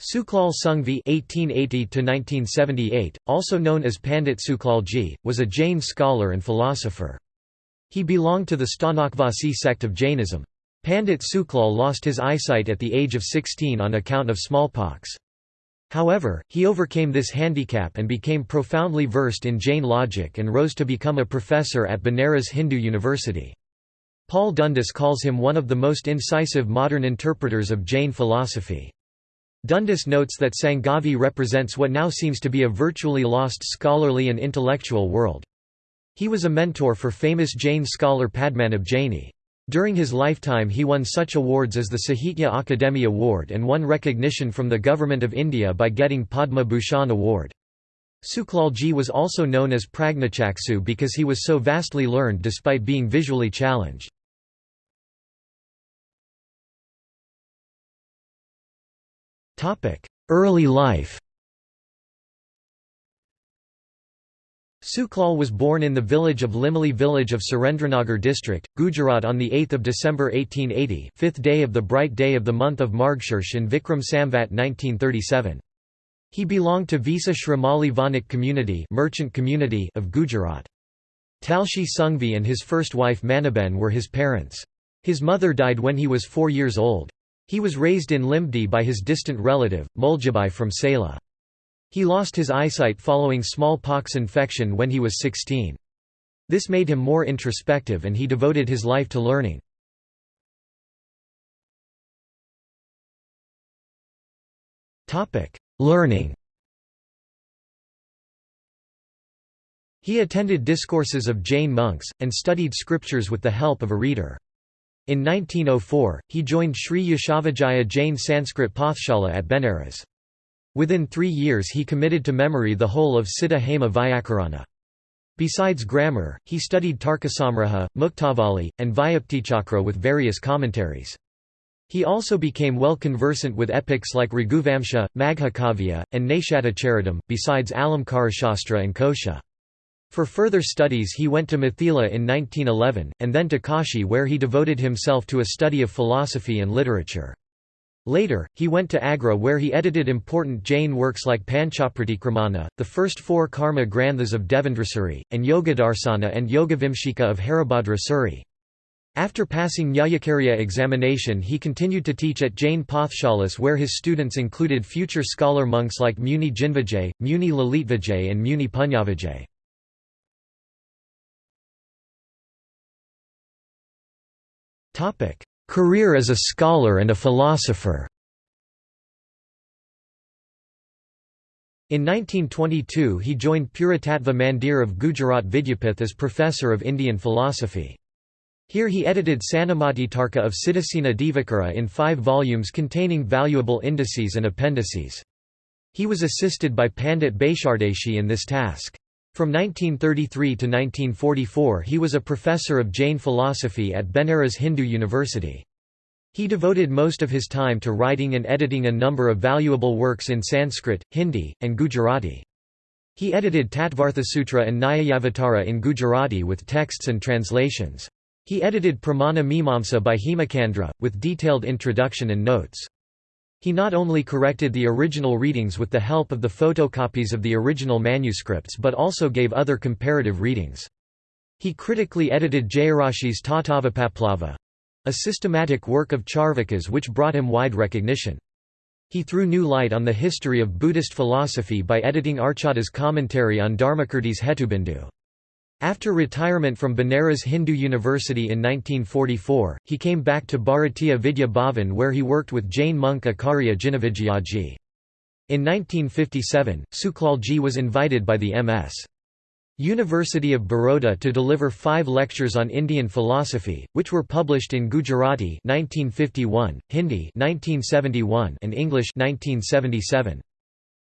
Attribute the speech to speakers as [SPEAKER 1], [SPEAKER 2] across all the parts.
[SPEAKER 1] Suklal Sungvi (1880–1978), also known as Pandit Suklalji, was a Jain scholar and philosopher. He belonged to the Sthanakvasi sect of Jainism. Pandit Suklal lost his eyesight at the age of 16 on account of smallpox. However, he overcame this handicap and became profoundly versed in Jain logic and rose to become a professor at Banaras Hindu University. Paul Dundas calls him one of the most incisive modern interpreters of Jain philosophy. Dundas notes that Sangavi represents what now seems to be a virtually lost scholarly and intellectual world. He was a mentor for famous Jain scholar Padmanabh Jaini. During his lifetime he won such awards as the Sahitya Akademi Award and won recognition from the Government of India by getting Padma Bhushan Award. Suklalji was also known as Pragnachaksu because he was so vastly learned despite being visually challenged. Early life Suklal was born in the village of Limali village of Surendranagar district, Gujarat on 8 December 1880 fifth day of the bright day of the month of Margshirsh in Vikram Samvat 1937. He belonged to Visa Shrimali Vanik community, merchant community of Gujarat. Talshi Sungvi and his first wife Manaben were his parents. His mother died when he was four years old. He was raised in Limdi by his distant relative, Muljabai from Sela. He lost his eyesight following smallpox infection when he was 16. This made him more introspective and he devoted his life to learning. learning He attended discourses of Jain monks, and studied scriptures with the help of a reader. In 1904, he joined Sri Yashovijaya Jain Sanskrit Pathshala at Benares. Within three years he committed to memory the whole of Siddha Hema Vyakarana. Besides grammar, he studied Tarkasamgraha, Muktavali, and Vyaptichakra with various commentaries. He also became well conversant with epics like Raghuvamsha, Maghakavya, and Naishadacharitam, besides Alamkarashastra and Kosha. For further studies he went to Mithila in 1911, and then to Kashi where he devoted himself to a study of philosophy and literature. Later, he went to Agra where he edited important Jain works like Panchapratikramana, the first four Karma Granthas of Devendrasuri, and Yogadarsana and Yogavimshika of Haribhadrasuri. After passing Nyayakarya examination he continued to teach at Jain Pathshalas where his students included future scholar monks like Muni Jinvijay, Muni Lalitvijay and Muni Punyavijay. Career as a scholar and a philosopher In 1922 he joined Puratattva Mandir of Gujarat Vidyapith as professor of Indian philosophy. Here he edited Sanmatitarka of Siddhasena Divakara in five volumes containing valuable indices and appendices. He was assisted by Pandit Bechardas Doshi in this task. From 1933 to 1944 he was a professor of Jain philosophy at Benares Hindu University. He devoted most of his time to writing and editing a number of valuable works in Sanskrit, Hindi, and Gujarati. He edited Tattvarthasutra and Nyayavatara in Gujarati with texts and translations. He edited Pramana Mimamsa by Hemachandra, with detailed introduction and notes. He not only corrected the original readings with the help of the photocopies of the original manuscripts but also gave other comparative readings. He critically edited Jayarashi's Tattvapaplava, a systematic work of Charvakas which brought him wide recognition. He threw new light on the history of Buddhist philosophy by editing Arcata's commentary on Dharmakirti's Hetubindu. After retirement from Banaras Hindu University in 1944, he came back to Bharatiya Vidya Bhavan where he worked with Jain monk Acharya Jinavijayaji. In 1957, Suklalji was invited by the M.S. University of Baroda to deliver five lectures on Indian philosophy, which were published in Gujarati 1951, Hindi 1971, and English 1977.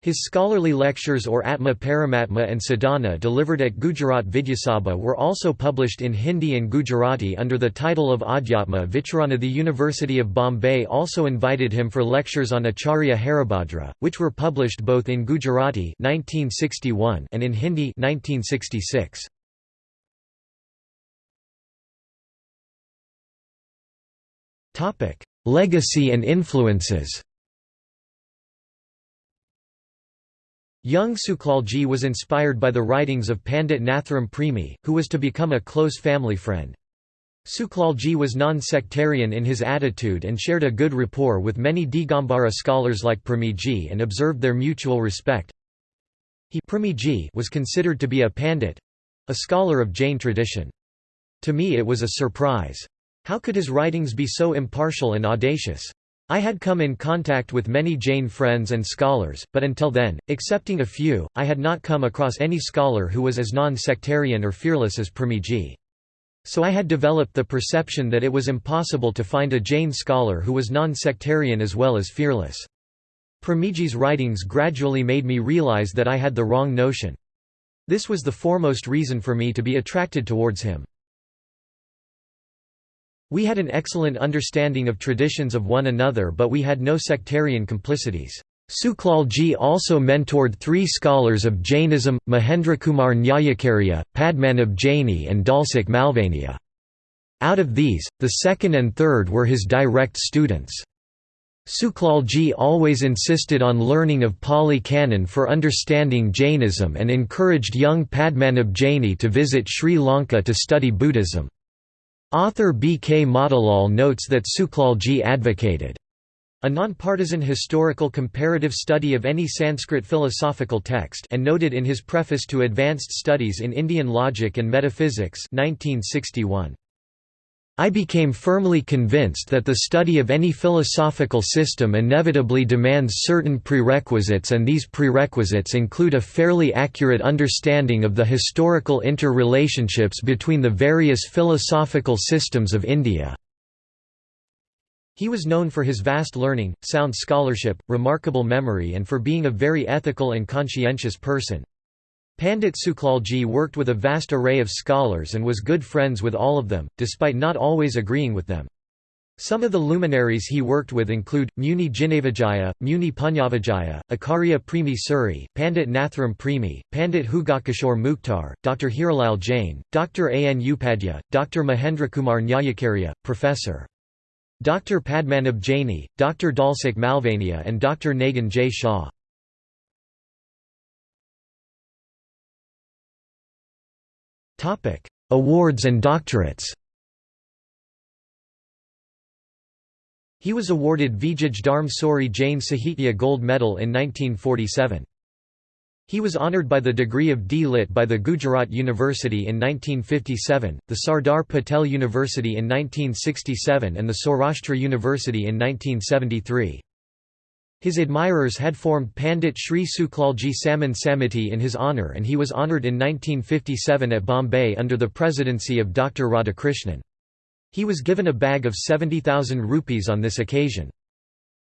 [SPEAKER 1] His scholarly lectures or Atma Paramatma and Sadhana delivered at Gujarat Vidyasabha were also published in Hindi and Gujarati under the title of Adhyatma Vicharana. The University of Bombay also invited him for lectures on Acharya Haribhadra, which were published both in Gujarati 1961 and in Hindi 1966. Legacy and influences Young Suklalji was inspired by the writings of Pandit Nathuram Premi, who was to become a close family friend. Suklalji was non-sectarian in his attitude and shared a good rapport with many Digambara scholars like Premiji and observed their mutual respect. He Premiji was considered to be a pandit—a scholar of Jain tradition. To me it was a surprise. How could his writings be so impartial and audacious? I had come in contact with many Jain friends and scholars, but until then, excepting a few, I had not come across any scholar who was as non-sectarian or fearless as Premiji. So I had developed the perception that it was impossible to find a Jain scholar who was non-sectarian as well as fearless. Premiji's writings gradually made me realize that I had the wrong notion. This was the foremost reason for me to be attracted towards him. We had an excellent understanding of traditions of one another but we had no sectarian complicities. Suklalji also mentored three scholars of Jainism, Mahendrakumar Nyayakarya, Padmanabh Jaini and Dalsukh Malvania. Out of these, the second and third were his direct students. Suklalji always insisted on learning of Pali Canon for understanding Jainism and encouraged young Padmanabh Jaini to visit Sri Lanka to study Buddhism. Author B. K. Motilal notes that Suklalji advocated a nonpartisan historical comparative study of any Sanskrit philosophical text and noted in his preface to Advanced Studies in Indian Logic and Metaphysics 1961. I became firmly convinced that the study of any philosophical system inevitably demands certain prerequisites and these prerequisites include a fairly accurate understanding of the historical interrelationships between the various philosophical systems of India. He was known for his vast learning, sound scholarship, remarkable memory and for being a very ethical and conscientious person. Pandit Suklalji worked with a vast array of scholars and was good friends with all of them, despite not always agreeing with them. Some of the luminaries he worked with include, Muni Jinnavijaya, Muni Punyavijaya, Acharya Premi Suri, Pandit Nathuram Premi, Pandit Jugalkishore Mukhtar, Dr. Hiralal Jain, Dr. A. N. Upadhyay, Dr. Mahendrakumar Nyayakarya, Professor. Dr. Padmanabh Jaini, Dr. Dalsukh Malvania and Dr. Nagin J. Shah. Awards and doctorates He was awarded Vijay Dharm Suri Jain Sahitya Gold Medal in 1947. He was honoured by the degree of D.Litt by the Gujarat University in 1957, the Sardar Patel University in 1967 and the Saurashtra University in 1973. His admirers had formed Pandit Sri Suklalji Samman Samiti in his honour and he was honoured in 1957 at Bombay under the presidency of Dr. Radhakrishnan. He was given a bag of 70,000 rupees on this occasion.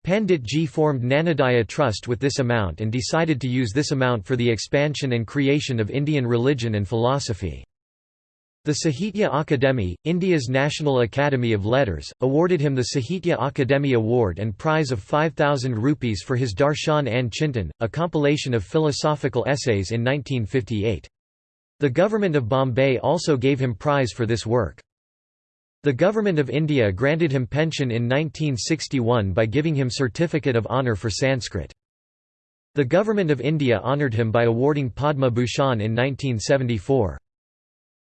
[SPEAKER 1] Pandit Ji formed Nanadaya Trust with this amount and decided to use this amount for the expansion and creation of Indian religion and philosophy. The Sahitya Akademi, India's National Academy of Letters, awarded him the Sahitya Akademi Award and prize of 5,000 rupees for his Darshan and Chintan, a compilation of philosophical essays in 1958. The Government of Bombay also gave him prize for this work. The Government of India granted him pension in 1961 by giving him Certificate of Honour for Sanskrit. The Government of India honoured him by awarding Padma Bhushan in 1974.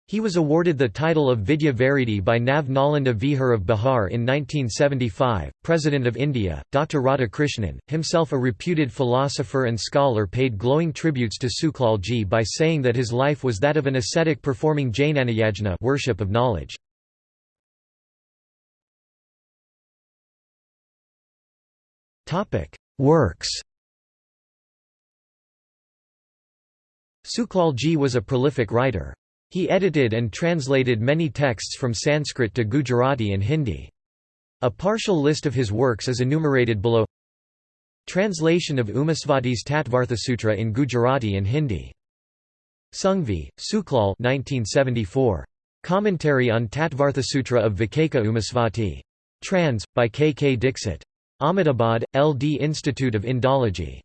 [SPEAKER 1] He was awarded the title of Vidya Varidi by Nav Nalanda Vihar of Bihar in 1975. President of India, Dr. Radhakrishnan, himself a reputed philosopher and scholar, paid glowing tributes to Suklalji by saying that his life was that of an ascetic performing Jainanayajna worship of knowledge. Works Suklalji was a prolific writer. He edited and translated many texts from Sanskrit to Gujarati and Hindi. A partial list of his works is enumerated below Translation of Umasvati's Tattvarthasutra in Gujarati and Hindi. Sungvi, Suklal 1974. Commentary on Tattvarthasutra of Vikeka Umasvati. Trans. by K. K. Dixit. Ahmedabad, L.D. Institute of Indology.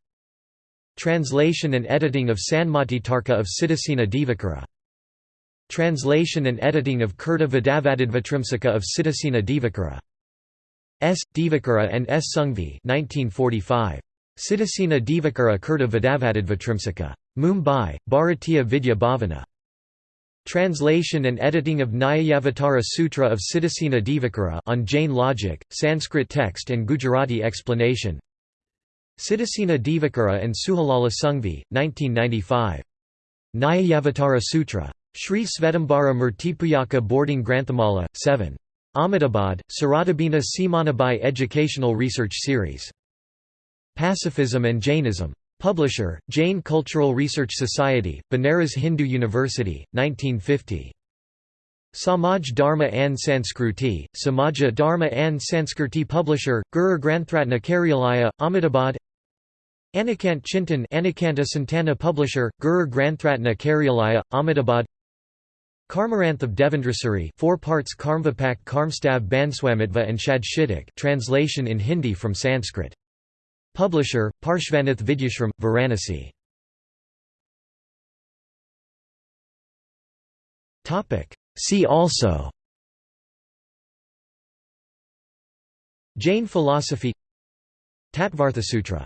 [SPEAKER 1] Translation and editing of Sanmati Tarka of Siddhasena Divakara. Translation and editing of Kirta Vidavadidvatrimsaka of Siddhasena Divakara. S. Divakara and S. Sungvi 1945. Siddhasena Divakara Kirta Vidavadadvatrimsika. Mumbai, Bharatiya Vidya Bhavana. Translation and editing of Nyayavatara Sutra of Siddhasena Divakara on Jain logic, Sanskrit text and Gujarati explanation Siddhasena Divakara and Suhalala Sungvi, 1995. Nyayavatara Sutra. Sri Svetambara Murtipujaka Boarding Granthamala, 7. Ahmedabad, Saradabina Simanabai Educational Research Series. Pacifism and Jainism. Publisher, Jain Cultural Research Society, Banaras Hindu University, 1950. Samaj Dharma and Sanskruti, Samaja Dharma and Sanskriti Publisher, Guru Grantharatna Karyalaya, Ahmedabad Anekant Chintan Anekanta Santana Publisher, Guru Grantharatna Karyalaya, Ahmedabad Karmagranth of Devendrasuri 4 parts Karmvipak Karmstav Bandhswamitva and Shad translation in Hindi from Sanskrit. Publisher, Parshvanath Vidyashram, Varanasi. See also Jain philosophy Tattvarthasutra